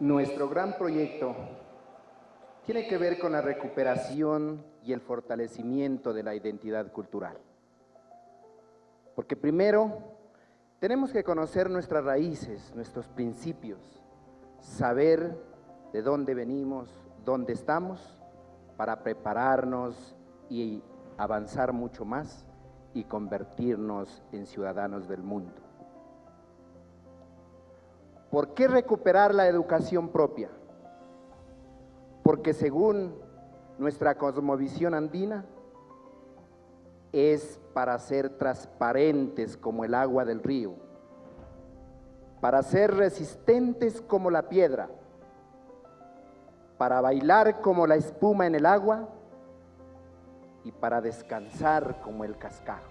Nuestro gran proyecto tiene que ver con la recuperación y el fortalecimiento de la identidad cultural. Porque primero tenemos que conocer nuestras raíces, nuestros principios, saber de dónde venimos, dónde estamos, para prepararnos y avanzar mucho más y convertirnos en ciudadanos del mundo. ¿Por qué recuperar la educación propia? Porque según nuestra cosmovisión andina, es para ser transparentes como el agua del río, para ser resistentes como la piedra, para bailar como la espuma en el agua y para descansar como el cascajo.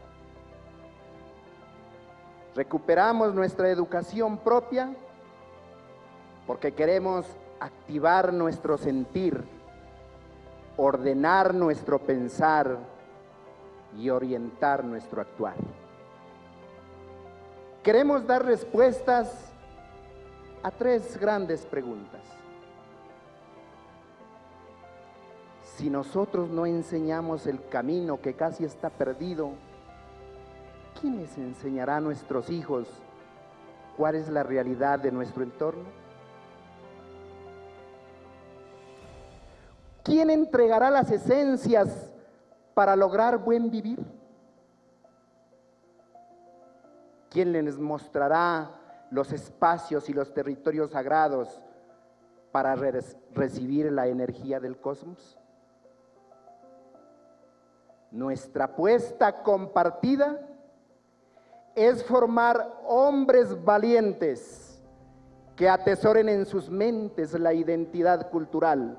Recuperamos nuestra educación propia porque queremos activar nuestro sentir, ordenar nuestro pensar y orientar nuestro actuar. Queremos dar respuestas a tres grandes preguntas. Si nosotros no enseñamos el camino que casi está perdido, ¿quién les enseñará a nuestros hijos cuál es la realidad de nuestro entorno? ¿Quién entregará las esencias para lograr buen vivir? ¿Quién les mostrará los espacios y los territorios sagrados para recibir la energía del cosmos? Nuestra apuesta compartida es formar hombres valientes que atesoren en sus mentes la identidad cultural,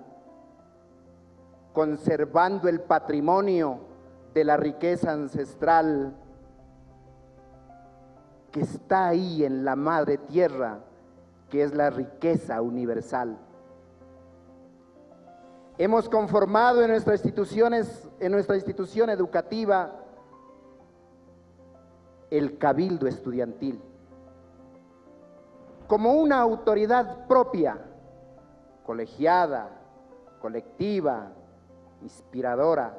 conservando el patrimonio de la riqueza ancestral que está ahí en la madre tierra, que es la riqueza universal. Hemos conformado en, nuestras instituciones, en nuestra institución educativa el cabildo estudiantil como una autoridad propia, colegiada, colectiva, inspiradora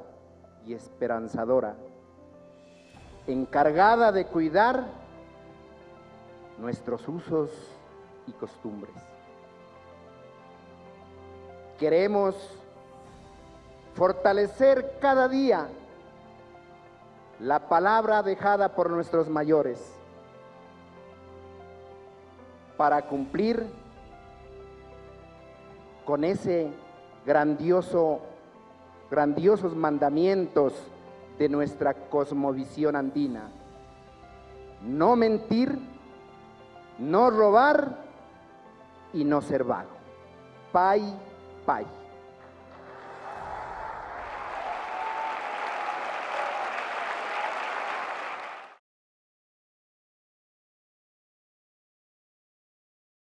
y esperanzadora, encargada de cuidar nuestros usos y costumbres. Queremos fortalecer cada día la palabra dejada por nuestros mayores para cumplir con ese grandioso grandiosos mandamientos de nuestra cosmovisión andina. No mentir, no robar y no ser vago. Pai, pai.